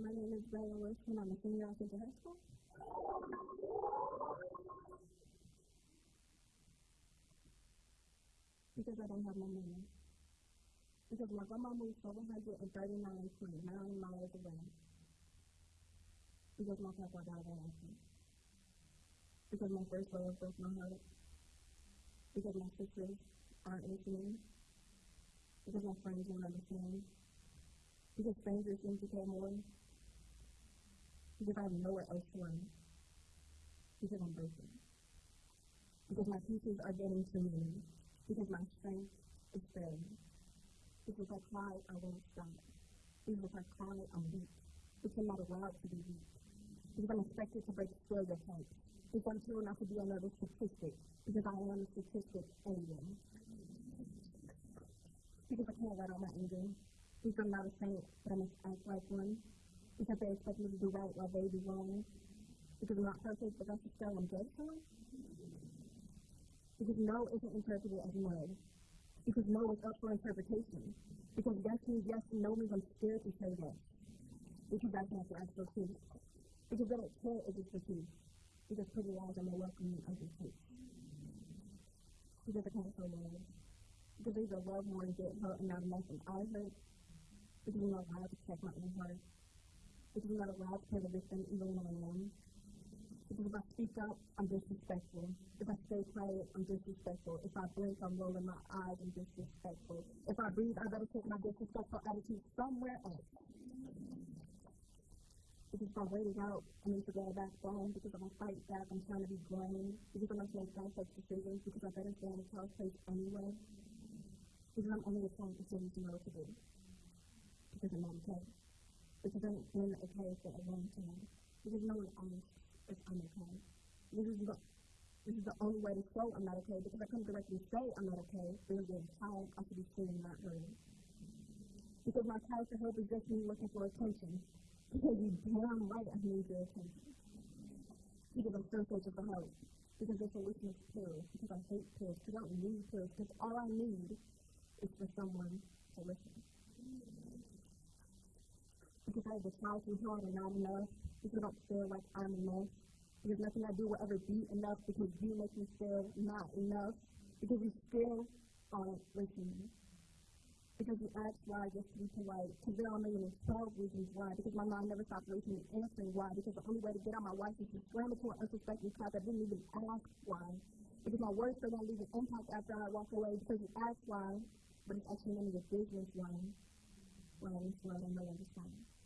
my name is Bella Wilson. I'm a senior at Central High School. Because I don't have my money. Because my grandma moved 739.9 miles away. Because my papa died of accident. Because my first love broke my heart. Because my sisters aren't listening. Because my friends won't understand. Because strangers seem to care more. Because I have nowhere else to run. Because I'm broken. Because my pieces are getting too many. Because my strength is failing. Because I cry, I won't stop. Because I cry, I'm weak. Because I'm not allowed to be weak. Because I'm expected to break stereotypes. Because I'm told not to be another statistic. Because I am a statistic anyway. Because I can't let out my anger because I'm not a saint, but I must act like one. Because they expect me to do right while they do wrong. Because I'm not perfect, but that's the spell I'm dead for. Because no isn't interpreted as no. Because no is up for interpretation. Because yes means yes and no means I'm scared to say yes. Because I can't ask for truth. Because they don't care if it's the truth. Because pretty lies are more welcome than ugly truth. Because I can't show love. Because either love more and get hurt and not enough and I hurt because I'm not allowed to check my own heart. Because I'm not allowed play the victim even when I'm. Because if I speak up, I'm disrespectful. If I stay quiet, I'm disrespectful. If I blink, I'm rolling my eyes, I'm disrespectful. If I breathe, I better take my disrespectful attitude somewhere else. Because if I wait it out, I need to go back home. Because if I fight back, I'm trying to be grown. Because I'm not making complex decisions. Because I better stay in the child's place anyway. Because I'm only a trying to to know to do because I'm not okay. Because I'm been okay for a long time. Because no one asks if I'm okay. This is the this is the only way to show I'm not okay because I come directly say I'm not okay. There's a time I should be seen, not heard. Because my cry for help is just me looking for attention. Because you damn right I need your attention. Because I'm so searching for help. Because the solution is pills. Because I hate pills. Because I don't need pills. Because all I need is for someone to listen because I was trying too hard and not enough, because I don't feel like I'm enough, because nothing I do will ever be enough. Because you make me feel not enough, because you still aren't listening. Because you ask why just to be polite, because there are a million and twelve reasons why, because my mind never stops listening and answering why, because the only way to get out my life is to slam into an unsuspecting cop that didn't even ask why. Because my words still don't leave an impact after I walk away. Because you ask why, but it's actually none of your business why. Well, at least I don't know what